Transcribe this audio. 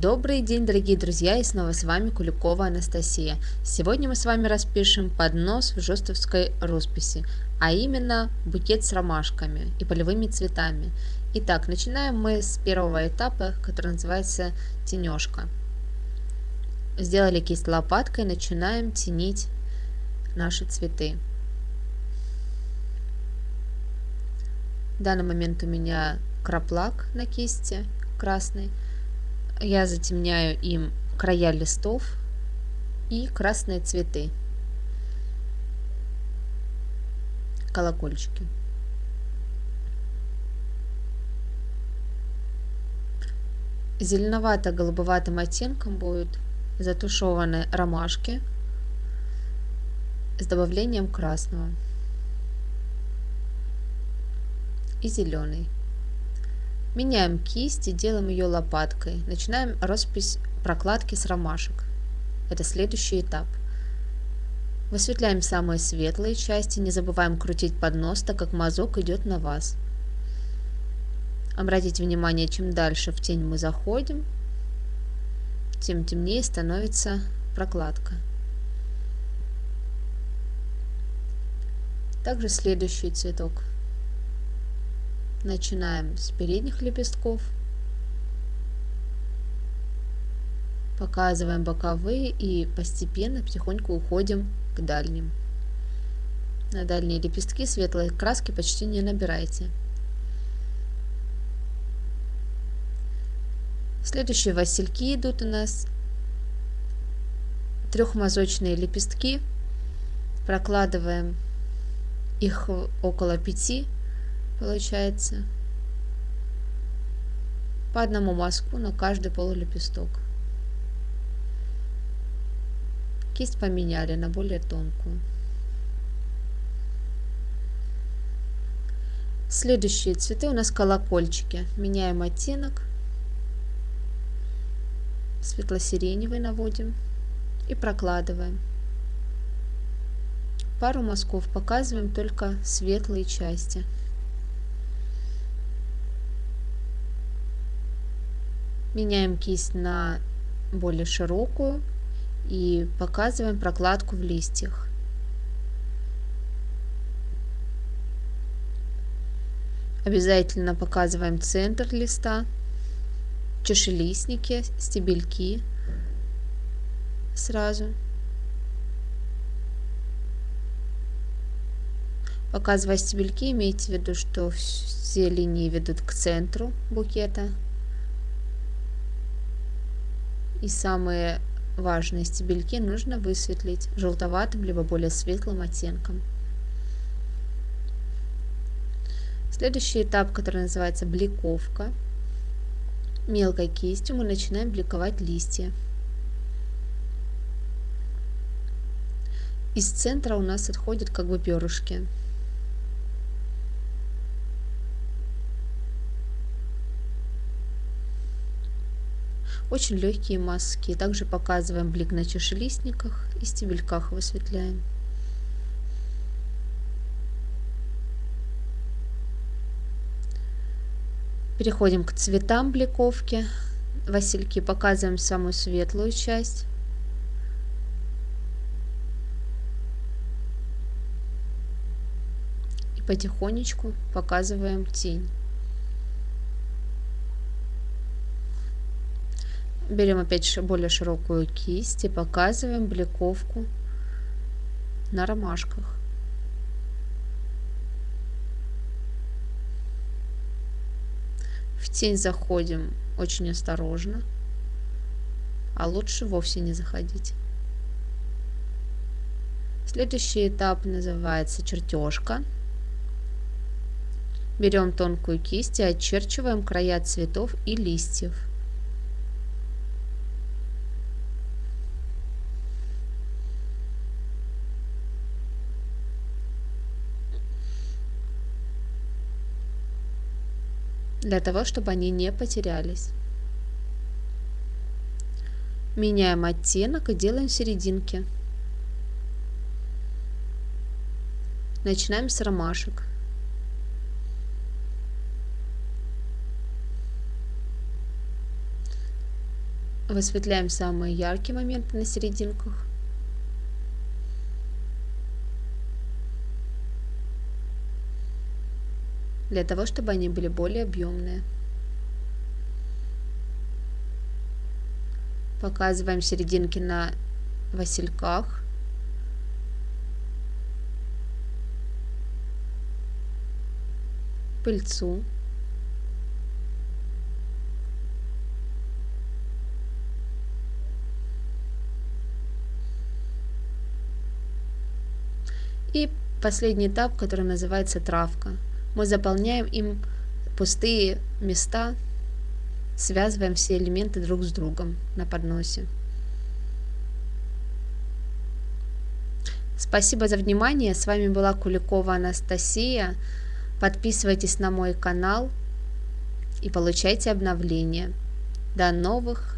Добрый день, дорогие друзья, и снова с вами Куликова Анастасия. Сегодня мы с вами распишем поднос в жестовской росписи, а именно букет с ромашками и полевыми цветами. Итак, начинаем мы с первого этапа, который называется тенежка. Сделали кисть лопаткой, начинаем тенить наши цветы. В данный момент у меня краплак на кисти красный. Я затемняю им края листов и красные цветы. Колокольчики. Зеленовато-голубоватым оттенком будут затушеваны ромашки с добавлением красного и зеленый. Меняем кисть и делаем ее лопаткой. Начинаем роспись прокладки с ромашек. Это следующий этап. Высветляем самые светлые части, не забываем крутить поднос, так как мазок идет на вас. Обратите внимание, чем дальше в тень мы заходим, тем темнее становится прокладка. Также следующий цветок. Начинаем с передних лепестков. Показываем боковые и постепенно, потихоньку уходим к дальним. На дальние лепестки светлой краски почти не набирайте. Следующие васильки идут у нас. Трехмазочные лепестки. Прокладываем их около пяти получается по одному мазку на каждый полулепесток. Кисть поменяли на более тонкую. Следующие цветы у нас колокольчики. Меняем оттенок. Светло-сиреневый наводим и прокладываем. Пару мазков показываем только светлые части. Меняем кисть на более широкую и показываем прокладку в листьях. Обязательно показываем центр листа, чашелистники, стебельки сразу. Показывая стебельки, имейте в виду, что все линии ведут к центру букета. И самые важные стебельки нужно высветлить желтоватым либо более светлым оттенком. Следующий этап, который называется бликовка. Мелкой кистью мы начинаем бликовать листья. Из центра у нас отходят как бы перышки. Очень легкие маски. Также показываем блик на чашелистниках и стебельках высветляем. Переходим к цветам бликовки. Васильки показываем самую светлую часть. И потихонечку показываем тень. Берем опять более широкую кисть и показываем бликовку на ромашках. В тень заходим очень осторожно, а лучше вовсе не заходить. Следующий этап называется чертежка. Берем тонкую кисть и очерчиваем края цветов и листьев. Для того, чтобы они не потерялись. Меняем оттенок и делаем серединки. Начинаем с ромашек. Высветляем самые яркие моменты на серединках. Для того, чтобы они были более объемные. Показываем серединки на васильках. Пыльцу. И последний этап, который называется травка. Мы заполняем им пустые места, связываем все элементы друг с другом на подносе. Спасибо за внимание. С вами была Куликова Анастасия. Подписывайтесь на мой канал и получайте обновления. До новых